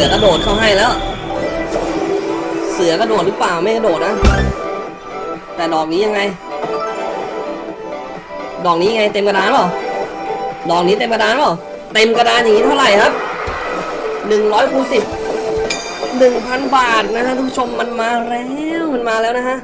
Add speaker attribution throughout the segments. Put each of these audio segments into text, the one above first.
Speaker 1: สือกระโดดเข้าให้แล้ว เสือกระโดดหรือเปล่าไม่กระโดดนะ แต่ดอกนี้ยังไง ดอกนี้ไงเต็มกระดานเปล่าดอกนี้เต็มกระดานเปล่าเต็มกระดานอย่างนี้เท่าไหร่ครับหนึ่งร้อยคูณสิบหนึ่งพันบาทนะฮะท่านผู้ชมมันมาแล้วมันมาแล้วนะฮะ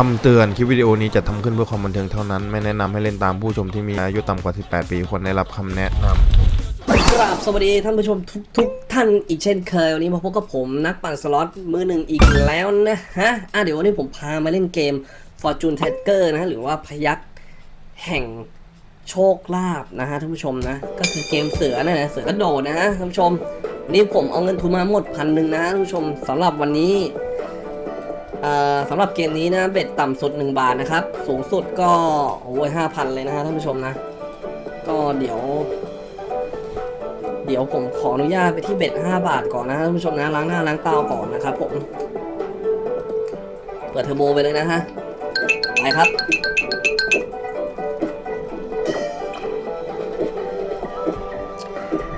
Speaker 2: คำ
Speaker 3: เตือนคลิปวิดีโอนี้จะทำขึ้นเพื่อความบันเทิงเท่านั้น ไม่แนะนำให้เล่นตามผู้ชมที่มีอายุต่ำกว่า 18 ปีควรได้รับคำแนะนำ
Speaker 1: กราบสวัสดีท่านผู้ชมทุกทุกท่านอีกเช่นเคยวันนี้มาพบกับผมนักปั่นสล็อตมือหนึ่งอีกแล้วนะฮะอะเดี๋ยววันนี้ผมพามาเล่นเกม Fortune Taker นะฮะหรือว่าพยักแห่งโชคลาภนะฮะท่านผู้ชมนะก็คือเกมเสือนะนะเสือกระโดดนะฮะท่านผู้ชมนนี้ผมเอาเงินทุนมาหมดพันหนึ่งนะท่านผู้ชมสำหรับวันนี้ สำหรับเกมนี้นะเบ็ดต่ำสุด 1 บาทนะครับ สูงสุดก็โอ้ยห้าพันเลยนะฮะท่านผู้ชมนะ ก็เดี๋ยว เดี๋ยวผมขออนุญาตไปที่เบ็ด5บาทก่อนนะท่านผู้ชมนะล้างหน้าล้างตาก่อนนะครับผมเปิดเทอร์โบไปเลยนะฮะไปครับ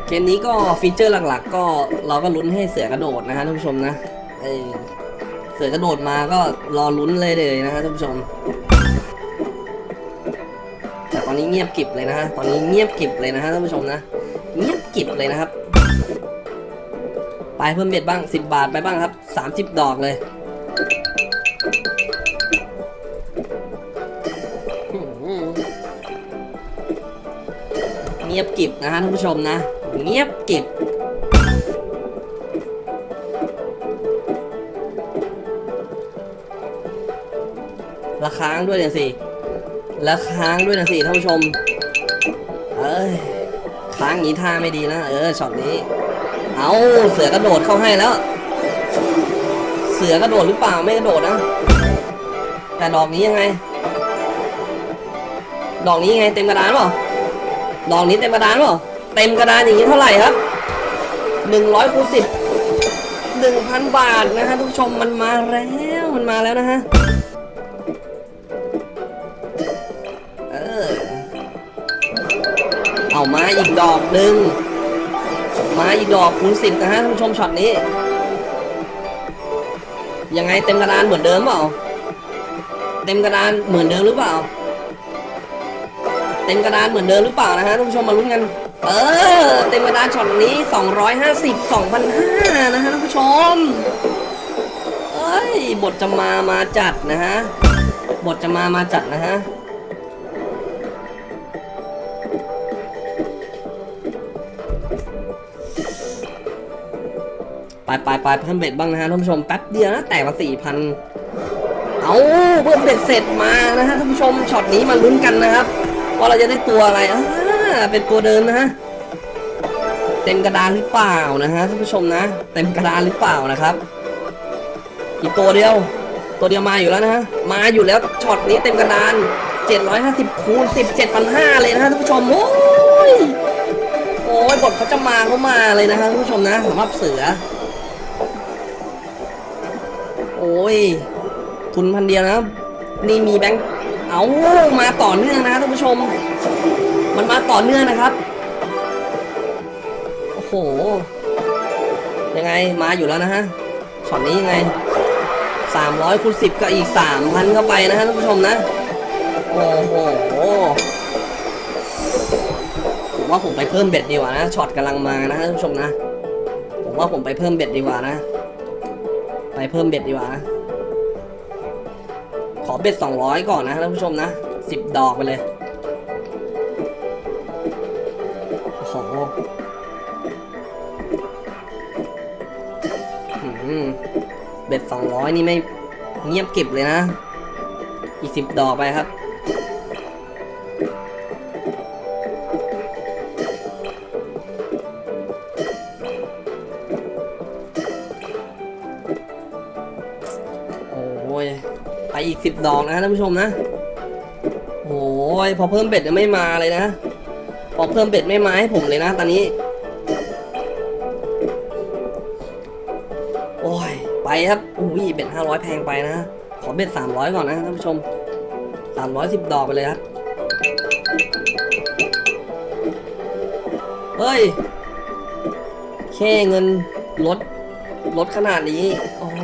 Speaker 1: เกมนี้ก็ฟีเจอร์หลักๆ ก็เราก็ลุ้นให้เสือกระโดดนะฮะท่านผู้ชมนะไอ เสือกระโดดมาก็รอลุ้นเลยเลยนะฮะท่านผู้ชม แต่ตอนนี้เงียบกิบเลยนะฮะ ตอนนี้เงียบกิบเลยนะฮะท่านผู้ชมนะ เงียบกิบเลยนะครับ ไปเพิ่มเบ็ดบ้าง 10 บาทไปบ้างครับ 30 ดอกเลยเงียบกิบนะฮะท่านผู้ชมนะ เงียบกิบ ละค้างด้วยเนี่ยสิละค้างด้วยนะสิท่านผู้ชม เอ้ยค้างอย่างนี้ท่าไม่ดีนะ เออช็อตนี้ เอาเสือกระโดดเข้าให้แล้ว เสือกระโดดหรือเปล่าไม่กระโดดนะ แต่ดอกนี้ยังไง ดอกนี้ยังไง เต็มกระดานเปล่าดอกนี้เต็มกระดานเปล่าเต็มกระดานอย่างนี้เท่าไหร่ครับหนึ่งร้อยคูณสิบหนึ่งพันบาทนะฮะทุกผู้ชมมันมาแล้วมันมาแล้วนะฮะ เอามาอีกดอกหนึ่งมาอีกดอกคูณสิบนะฮะท่านผู้ชมช็อตนี้ ยังไงเต็มกระดานเหมือนเดิมเปล่า เต็มกระดานเหมือนเดิมหรือเปล่า เต็มกระดานเหมือนเดิมหรือเปล่านะฮะท่านผู้ชมมาลุ้นกัน เออ เต็มกระดานช็อตนี้250 2,500นะฮะท่านผู้ชมเอ้ยบทจะมามาจัดนะฮะบทจะมามาจัดนะฮะ ไปไปไปเพิ่มเบ็ดบ้างนะฮะท่านผู้ชมแป๊บเดียวนะแตกมาสี่พันเอาเพิ่ม bet เสร็จมานะฮะท่านผู้ชมช็อตนี้มาลุ้นกันนะครับว่าเราจะได้ตัวอะไรอ่าเป็นตัวเดิมนะฮะเต็มกระดานหรือเปล่านะฮะท่านผู้ชมนะ เต็มกระดานหรือเปล่านะครับ อีกตัวเดียว ตัวเดียวมาอยู่แล้วนะฮะมาอยู่แล้วช็อตนี้เต็มกระดาน 750คูณ17,500เลยนะฮะท่านผู้ชมโอ้ยโอ้ยบทเขาจะมาเขามาเลยนะฮะท่านผู้ชมนะสำหรับเสือ โอ้ย ทุนพันเดียวนะนี่มีแบงค์เอามาต่อเนื่องนะท่านผู้ชม มันมาต่อเนื่องนะครับ โอ้โห ยังไงมาอยู่แล้วนะฮะช็อตนี้ยังไง 300คูณ10 ก็อีก 3,000เข้าไปนะฮะท่านผู้ชมนะ โอ้โหผมว่าผมไปเพิ่ม bet ดีกว่านะช็อตกำลังมานะท่านผู้ชมนะ ผมว่าผมไปเพิ่ม bet ดีกว่านะ ไปเพิ่ม bet ดีกว่า ขอ bet 200 ก่อนนะท่านผู้ชมนะ 10 ดอกไปเลยโอ้โห bet 200 นี่ไม่เงียบเก็บเลยนะ อีก 10 ดอกไปครับ อีกสิบดอกนะท่านผู้ชมนะโอ้ยพอเพิ่มเบ็ดยังไม่มาเลยนะ พอเพิ่มเบ็ดไม่มาให้ผมเลยนะตอนนี้ โอ้ย ไปครับอุ้ยเบ็ดห้าร้อยแพงไปนะ ขอเบ็ดสามร้อยก่อนนะท่านผู้ชมสามร้อยสิบดอกไปเลยครับ เฮ้ย แค่เงินลดลดขนาดนี้ โอ้โห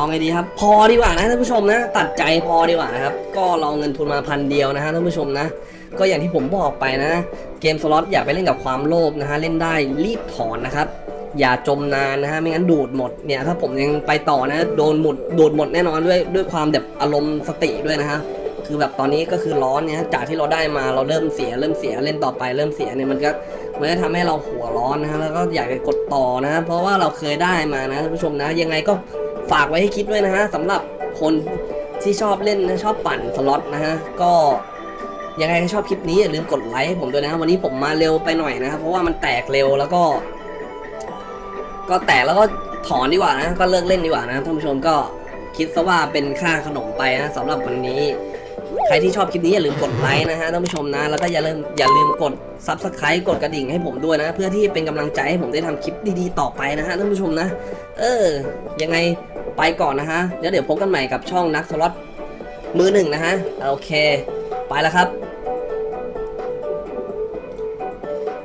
Speaker 1: เอาไงดีครับ พอดีกว่านะท่านผู้ชมนะ ตัดใจพอดีกว่านะครับ ก็เราเงินทุนมาพันเดียวนะฮะท่านผู้ชมนะ ก็อย่างที่ผมบอกไปนะ เกมสล็อตอย่าไปเล่นกับความโลภนะฮะ เล่นได้รีบถอนนะครับ อย่าจมนานนะฮะ ไม่งั้นดูดหมด เนี่ยถ้าผมยังไปต่อนะ โดนหมด ดูดหมดแน่นอนด้วยด้วยความแบบอารมณ์สติด้วยนะฮะคือแบบตอนนี้ก็คือร้อนเนี่ยจากที่เราได้มาเราเริ่มเสียเริ่มเสียเล่นต่อไปเริ่มเสียเนี่ยมันก็มันก็ทำให้เราหัวร้อนนะฮะแล้วก็อยากจะกดต่อนะ เพราะว่าเราเคยได้มานะท่านผู้ชมนะ ยังไงก็ ฝากไว้ให้คิดด้วยนะฮะสำหรับคนที่ชอบเล่นนะชอบปั่นสล็อตนะฮะก็ยังไงก็ชอบคลิปนี้อย่าลืมกดไลค์ให้ผมด้วยนะวันนี้ผมมาเร็วไปหน่อยนะครับเพราะว่ามันแตกเร็วแล้วก็ ก็แตกแล้วก็ถอนดีกว่านะ ก็เลิกเล่นดีกว่านะท่านผู้ชมก็คิดซะว่าเป็นค่าขนมไปนะสำหรับวันนี้ ใครที่ชอบคลิปนี้อย่าลืมกดไลค์นะฮะท่านผู้ชมนะ แล้วก็อย่าลืมอย่าลืมกด Subscribe กดกระดิ่งให้ผมด้วยนะ เพื่อที่เป็นกำลังใจให้ผมได้ทำคลิปดีๆต่อไปนะฮะท่านผู้ชมนะ เออยังไง ไปก่อนนะฮะแล้วเดี๋ยวพบกันใหม่กับช่องนักสล็อตมือหนึ่งนะฮะ โอเค ไปแล้วครับ